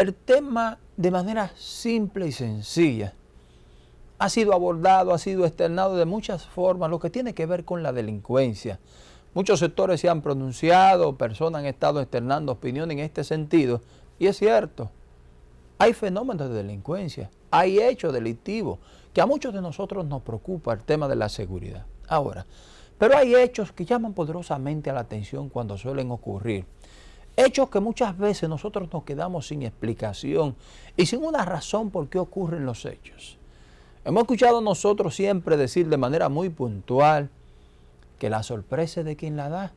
el tema de manera simple y sencilla ha sido abordado, ha sido externado de muchas formas, lo que tiene que ver con la delincuencia. Muchos sectores se han pronunciado, personas han estado externando opinión en este sentido, y es cierto, hay fenómenos de delincuencia, hay hechos delictivos, que a muchos de nosotros nos preocupa el tema de la seguridad. Ahora, pero hay hechos que llaman poderosamente a la atención cuando suelen ocurrir. Hechos que muchas veces nosotros nos quedamos sin explicación y sin una razón por qué ocurren los hechos. Hemos escuchado nosotros siempre decir de manera muy puntual que la sorpresa es de quien la da.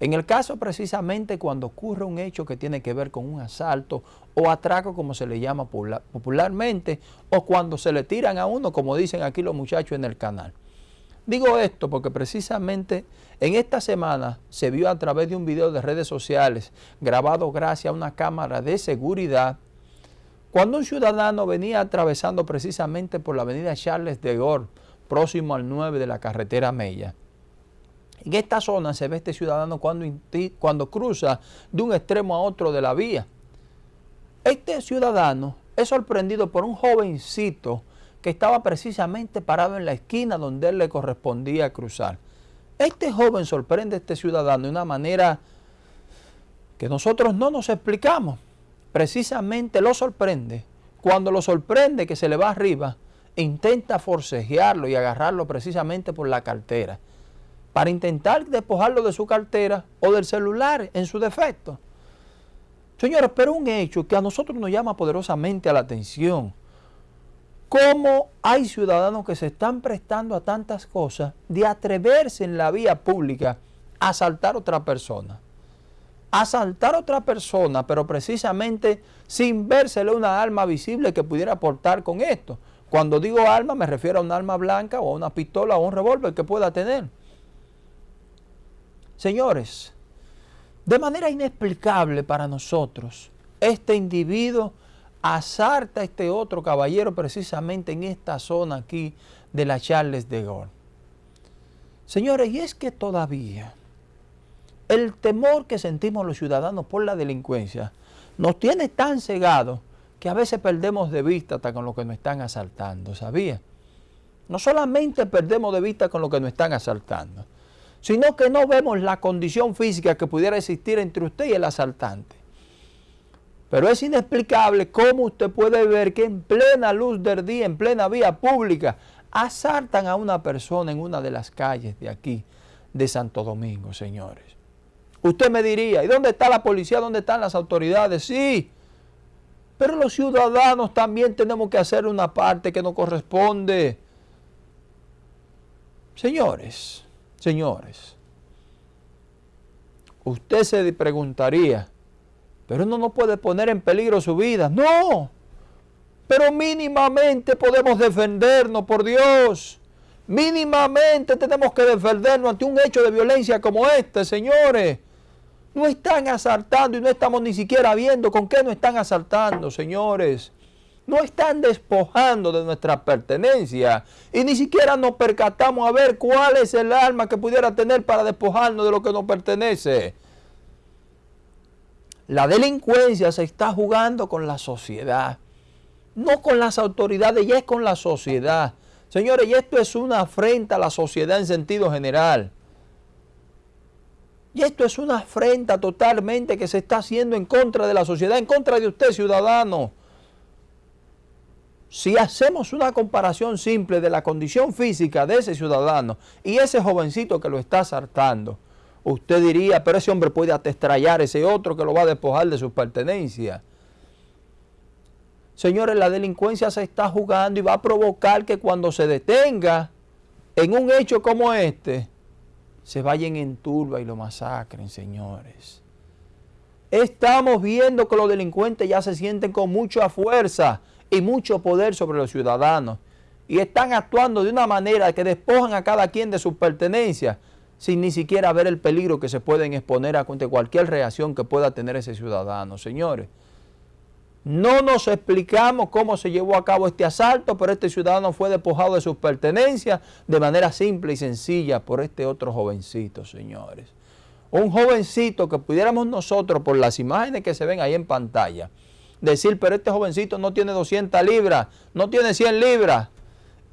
En el caso precisamente cuando ocurre un hecho que tiene que ver con un asalto o atraco como se le llama popularmente o cuando se le tiran a uno como dicen aquí los muchachos en el canal. Digo esto porque precisamente en esta semana se vio a través de un video de redes sociales grabado gracias a una cámara de seguridad cuando un ciudadano venía atravesando precisamente por la avenida Charles de Gaulle próximo al 9 de la carretera Mella en esta zona se ve este ciudadano cuando, cuando cruza de un extremo a otro de la vía. Este ciudadano es sorprendido por un jovencito que estaba precisamente parado en la esquina donde él le correspondía cruzar. Este joven sorprende a este ciudadano de una manera que nosotros no nos explicamos. Precisamente lo sorprende. Cuando lo sorprende que se le va arriba, intenta forcejearlo y agarrarlo precisamente por la cartera para intentar despojarlo de su cartera o del celular en su defecto. Señores, pero un hecho que a nosotros nos llama poderosamente a la atención. ¿Cómo hay ciudadanos que se están prestando a tantas cosas de atreverse en la vía pública a asaltar a otra persona? Asaltar a otra persona, pero precisamente sin vérsele una arma visible que pudiera aportar con esto. Cuando digo arma me refiero a un arma blanca o a una pistola o un revólver que pueda tener. Señores, de manera inexplicable para nosotros, este individuo asalta a este otro caballero precisamente en esta zona aquí de la Charles de Gaulle. Señores, y es que todavía el temor que sentimos los ciudadanos por la delincuencia nos tiene tan cegados que a veces perdemos de vista hasta con lo que nos están asaltando, ¿sabía? No solamente perdemos de vista con lo que nos están asaltando, sino que no vemos la condición física que pudiera existir entre usted y el asaltante. Pero es inexplicable cómo usted puede ver que en plena luz del día, en plena vía pública, asaltan a una persona en una de las calles de aquí, de Santo Domingo, señores. Usted me diría, ¿y dónde está la policía? ¿Dónde están las autoridades? Sí, pero los ciudadanos también tenemos que hacer una parte que nos corresponde. Señores, Señores, usted se preguntaría, pero uno no puede poner en peligro su vida. No, pero mínimamente podemos defendernos, por Dios. Mínimamente tenemos que defendernos ante un hecho de violencia como este, señores. No están asaltando y no estamos ni siquiera viendo con qué no están asaltando, señores no están despojando de nuestra pertenencia y ni siquiera nos percatamos a ver cuál es el arma que pudiera tener para despojarnos de lo que nos pertenece. La delincuencia se está jugando con la sociedad, no con las autoridades, ya es con la sociedad. Señores, y esto es una afrenta a la sociedad en sentido general. Y esto es una afrenta totalmente que se está haciendo en contra de la sociedad, en contra de usted, ciudadano. Si hacemos una comparación simple de la condición física de ese ciudadano y ese jovencito que lo está asaltando, usted diría, pero ese hombre puede atestrallar ese otro que lo va a despojar de sus pertenencias. Señores, la delincuencia se está jugando y va a provocar que cuando se detenga en un hecho como este, se vayan en turba y lo masacren, señores. Estamos viendo que los delincuentes ya se sienten con mucha fuerza y mucho poder sobre los ciudadanos y están actuando de una manera que despojan a cada quien de sus pertenencias sin ni siquiera ver el peligro que se pueden exponer a cualquier reacción que pueda tener ese ciudadano. Señores, no nos explicamos cómo se llevó a cabo este asalto, pero este ciudadano fue despojado de sus pertenencias de manera simple y sencilla por este otro jovencito, señores. Un jovencito que pudiéramos nosotros, por las imágenes que se ven ahí en pantalla, decir, pero este jovencito no tiene 200 libras, no tiene 100 libras.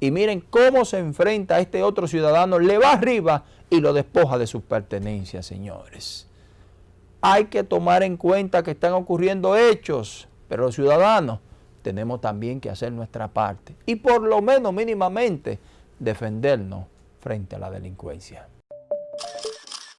Y miren cómo se enfrenta a este otro ciudadano, le va arriba y lo despoja de sus pertenencias, señores. Hay que tomar en cuenta que están ocurriendo hechos, pero los ciudadanos tenemos también que hacer nuestra parte y por lo menos mínimamente defendernos frente a la delincuencia.